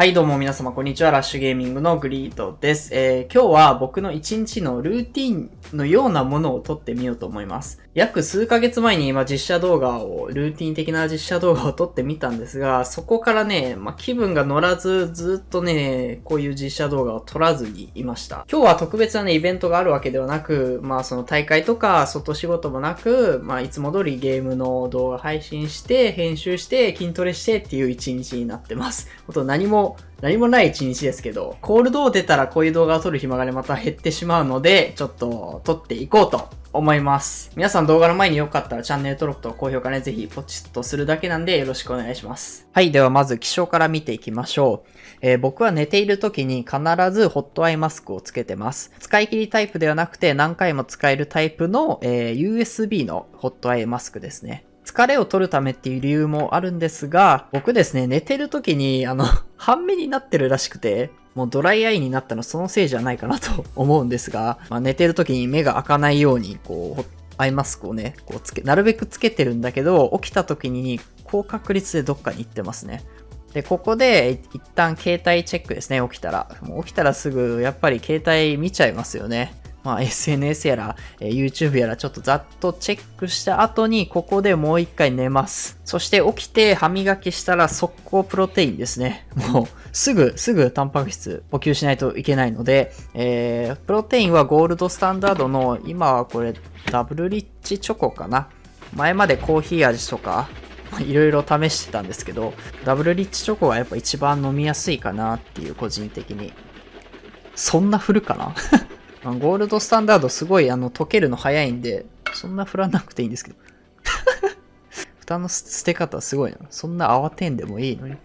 はいどうも皆様こんにちは。ラッシュゲーミングのグリードです。えー、今日は僕の一日のルーティンのようなものを撮ってみようと思います。約数ヶ月前に今実写動画を、ルーティン的な実写動画を撮ってみたんですが、そこからね、まあ、気分が乗らず、ずっとね、こういう実写動画を撮らずにいました。今日は特別なね、イベントがあるわけではなく、まあその大会とか外仕事もなく、まあいつも通りゲームの動画配信して、編集して、筋トレしてっていう一日になってます。ほんと何も何もない一日ですけど、コールドを出たらこういう動画を撮る暇がね、また減ってしまうので、ちょっと撮っていこうと思います。皆さん動画の前によかったらチャンネル登録と高評価ね、ぜひポチッとするだけなんでよろしくお願いします。はい、ではまず気象から見ていきましょう。えー、僕は寝ている時に必ずホットアイマスクをつけてます。使い切りタイプではなくて何回も使えるタイプの、えー、USB のホットアイマスクですね。疲れを取るためっていう理由もあるんですが、僕ですね、寝てる時に、あの、半目になってるらしくて、もうドライアイになったのそのせいじゃないかなと 思うんですが、まあ、寝てる時に目が開かないように、こう、アイマスクをね、こうつけ、なるべくつけてるんだけど、起きた時に高確率でどっかに行ってますね。で、ここで一旦携帯チェックですね、起きたら。もう起きたらすぐ、やっぱり携帯見ちゃいますよね。まあ、SNS やら、えー、YouTube やらちょっとざっとチェックした後にここでもう一回寝ます。そして起きて歯磨きしたら速攻プロテインですね。もうすぐ、すぐタンパク質補給しないといけないので、えー、プロテインはゴールドスタンダードの今はこれダブルリッチチョコかな。前までコーヒー味とかいろいろ試してたんですけど、ダブルリッチチョコがやっぱ一番飲みやすいかなっていう個人的に。そんな振るかな？ゴールドスタンダードすごいあの溶けるの早いんで、そんな振らなくていいんですけど。蓋の捨て方すごいな。そんな慌てんでもいいのに。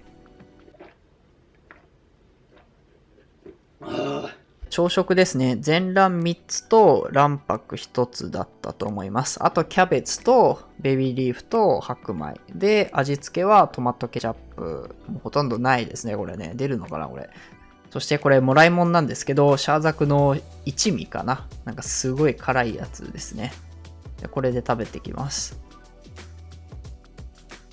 朝食ですね。全卵3つと卵白1つだったと思います。あとキャベツとベビーリーフと白米。で、味付けはトマトケチャップ。もうほとんどないですね、これね。出るのかな、これ。そしてこれもらいもんなんですけど、シャーザクの一味かな。なんかすごい辛いやつですね。これで食べてきます。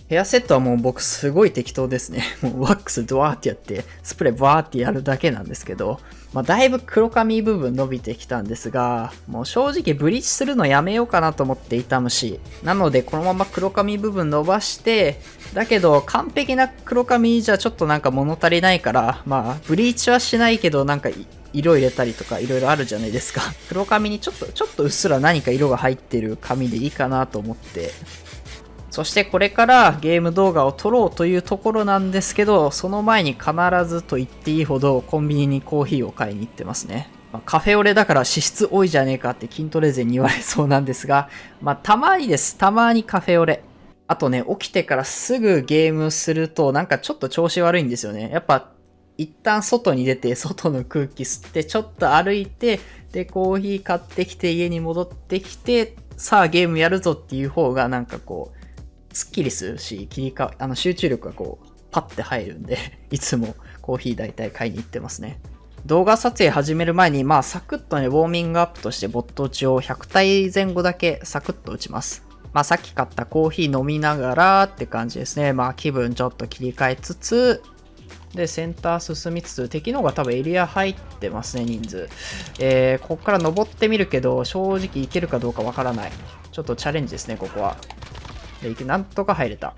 ヘアセットはもう僕すごい適当ですね。もうワックスドワーってやって、スプレーバーってやるだけなんですけど、まあ、だいぶ黒髪部分伸びてきたんですが、もう正直ブリーチするのやめようかなと思っていた虫。なのでこのまま黒髪部分伸ばして、だけど完璧な黒髪じゃちょっとなんか物足りないから、まあブリーチはしないけどなんか色入れたりとか色々あるじゃないですか。黒髪にちょっと、ちょっとうっすら何か色が入ってる髪でいいかなと思って、そしてこれからゲーム動画を撮ろうというところなんですけど、その前に必ずと言っていいほどコンビニにコーヒーを買いに行ってますね。ま、カフェオレだから脂質多いじゃねえかって筋トレ勢に言われそうなんですが、まあたまにです。たまにカフェオレ。あとね、起きてからすぐゲームするとなんかちょっと調子悪いんですよね。やっぱ一旦外に出て外の空気吸ってちょっと歩いてでコーヒー買ってきて家に戻ってきてさあゲームやるぞっていう方がなんかこうすっきりするし、切り替あの集中力がこう、パッて入るんで いつもコーヒー大体買いに行ってますね。動画撮影始める前に、まあ、サクッとね、ウォーミングアップとしてボット打ちを100体前後だけサクッと打ちます。まあ、さっき買ったコーヒー飲みながらって感じですね。まあ、気分ちょっと切り替えつつ、で、センター進みつつ、敵の方が多分エリア入ってますね、人数。えー、ここから登ってみるけど、正直いけるかどうかわからない。ちょっとチャレンジですね、ここは。で、なんとか入れた。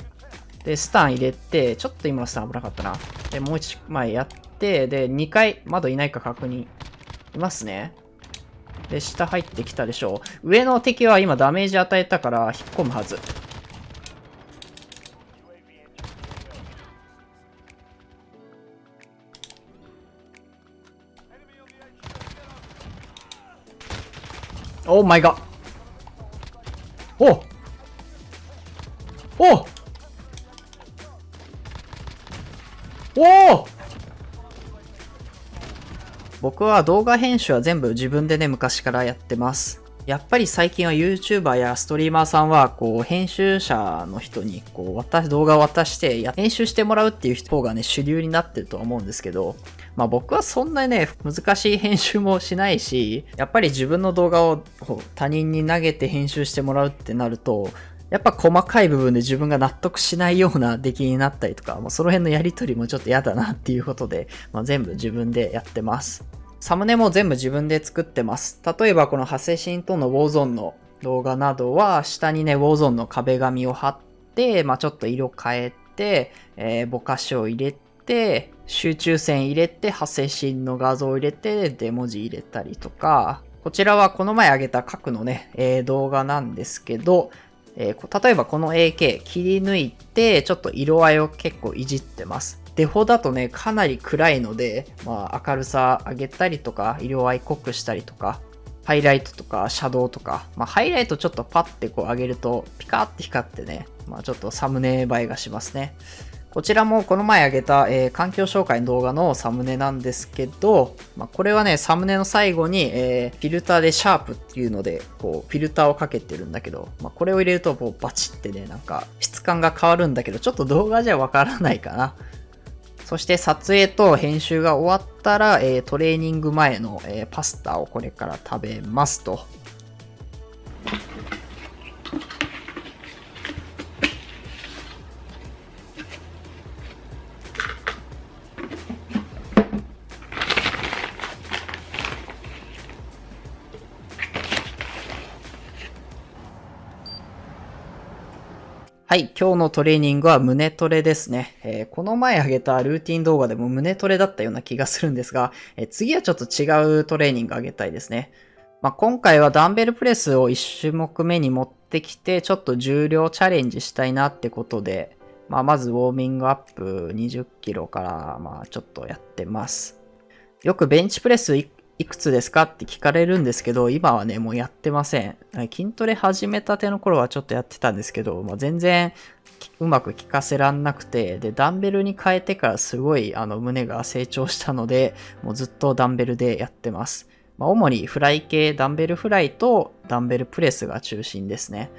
で、スタン入れて、ちょっと今のスタン危なかったな。で、もう一枚やって、で、2回、窓いないか確認。いますね。で、下入ってきたでしょう。上の敵は今ダメージ与えたから引っ込むはず。オーマイガおおお僕は動画編集は全部自分でね、昔からやってます。やっぱり最近は YouTuber やストリーマーさんは、こう、編集者の人に、こう、渡動画を渡して、編集してもらうっていう方がね、主流になってるとは思うんですけど、まあ僕はそんなにね、難しい編集もしないし、やっぱり自分の動画を他人に投げて編集してもらうってなると、やっぱ細かい部分で自分が納得しないような出来になったりとか、もうその辺のやりとりもちょっと嫌だなっていうことで、まあ、全部自分でやってます。サムネも全部自分で作ってます。例えばこのハセシンとのウォーゾンの動画などは、下にね、ウォーゾンの壁紙を貼って、まあ、ちょっと色変えて、えー、ぼかしを入れて、集中線入れて、ハセシンの画像を入れて、で、文字入れたりとか、こちらはこの前上げた核のね、えー、動画なんですけど、えー、例えばこの AK 切り抜いて、ちょっと色合いを結構いじってます。デフォだとね、かなり暗いので、まあ、明るさ上げたりとか、色合い濃くしたりとか、ハイライトとか、シャドウとか、まあ、ハイライトちょっとパッてこう上げると、ピカーって光ってね、まあ、ちょっとサムネ映えがしますね。こちらもこの前あげた、えー、環境紹介の動画のサムネなんですけど、まあ、これはね、サムネの最後に、えー、フィルターでシャープっていうので、こう、フィルターをかけてるんだけど、まあ、これを入れると、こう、バチってね、なんか、質感が変わるんだけど、ちょっと動画じゃわからないかな。そして撮影と編集が終わったら、えー、トレーニング前の、えパスタをこれから食べますと。はい、今日のトレーニングは胸トレですね。えー、この前上げたルーティン動画でも胸トレだったような気がするんですが、えー、次はちょっと違うトレーニング上げたいですね。まあ、今回はダンベルプレスを1種目目に持ってきて、ちょっと重量チャレンジしたいなってことで、まあ、まずウォーミングアップ20キロから、まあ、ちょっとやってます。よくベンチプレスいくつですか？って聞かれるんですけど、今はね、もうやってません。筋トレ始めたての頃はちょっとやってたんですけど、まあ、全然うまく効かせらんなくて、で、ダンベルに変えてからすごいあの胸が成長したので、もうずっとダンベルでやってます。まあ、主にフライ系、ダンベルフライとダンベルプレスが中心ですね。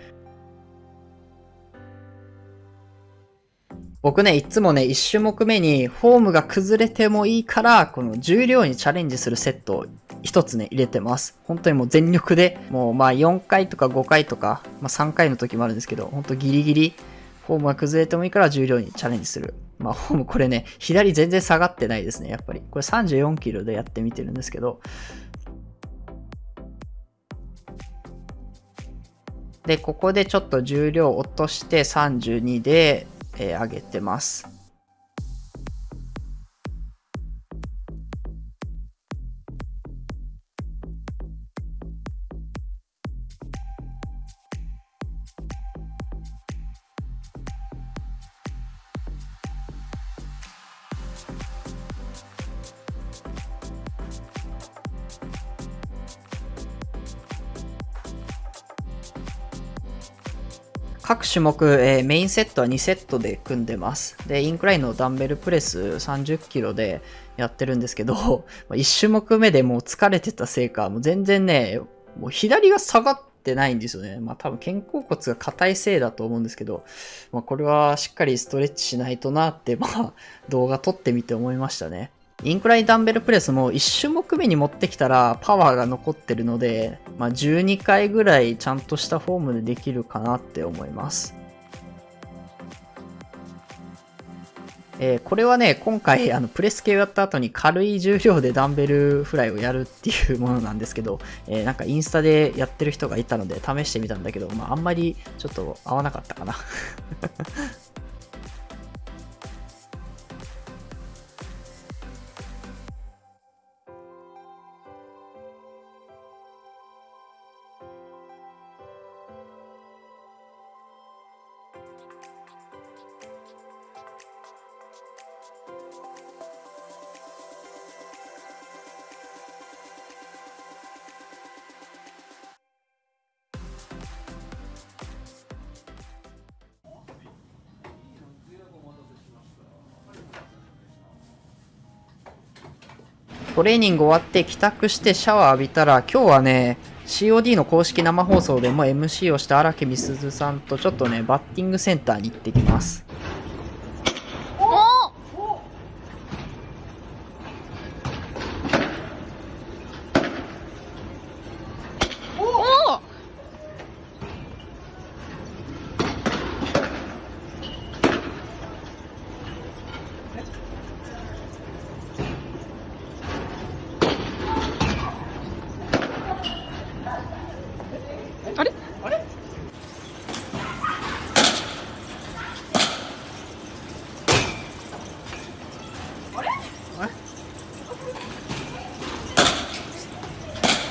僕ね、いつもね、1種目目にフォームが崩れてもいいから、この重量にチャレンジするセットを1つね、入れてます。本当にもう全力で、もうまあ4回とか5回とか、まあ3回の時もあるんですけど、本当ギリギリ、フォームが崩れてもいいから重量にチャレンジする。まあフォームこれね、左全然下がってないですね、やっぱり。これ34キロでやってみてるんですけど、で、ここでちょっと重量落として32で、えー、上げてます。各種目、えー、メインセットは2セットで組んでます。で、インクラインのダンベルプレス30キロでやってるんですけど、1種目目でもう疲れてたせいか、もう全然ね、もう左が下がってないんですよね。まあ多分肩甲骨が硬いせいだと思うんですけど、まあこれはしっかりストレッチしないとなって、まあ動画撮ってみて思いましたね。インクラインダンベルプレスも1種目目に持ってきたらパワーが残ってるので、まあ、12回ぐらいちゃんとしたフォームでできるかなって思います。えー、これはね、今回、あの、プレス系をやった後に軽い重量でダンベルフライをやるっていうものなんですけど、えー、なんかインスタでやってる人がいたので試してみたんだけど、まあ、あんまりちょっと合わなかったかなトレーニング終わって帰宅してシャワー浴びたら、今日はね、COD の公式生放送でも MC をした荒木美鈴さんとちょっとね、バッティングセンターに行ってきます。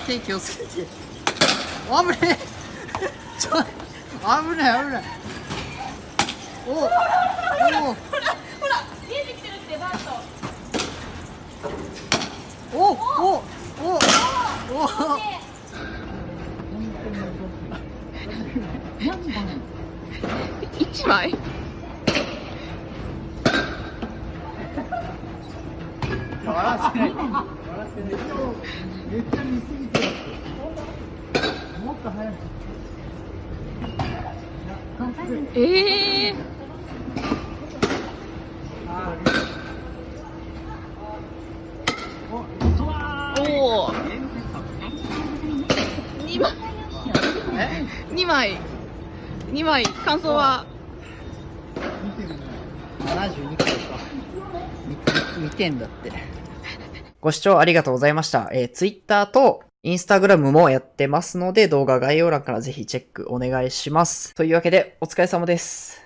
手気をつけて。危ねえちょ、危ない危ない。おおおほらほら見えてきてるってバートおおおおお一枚？笑わせない。もっと早く。ええおお二枚二枚二枚感想は？72回か。2点だって。ご視聴ありがとうございました。えー、Twitter と Instagram もやってますので、動画概要欄からぜひチェックお願いします。というわけで、お疲れ様です。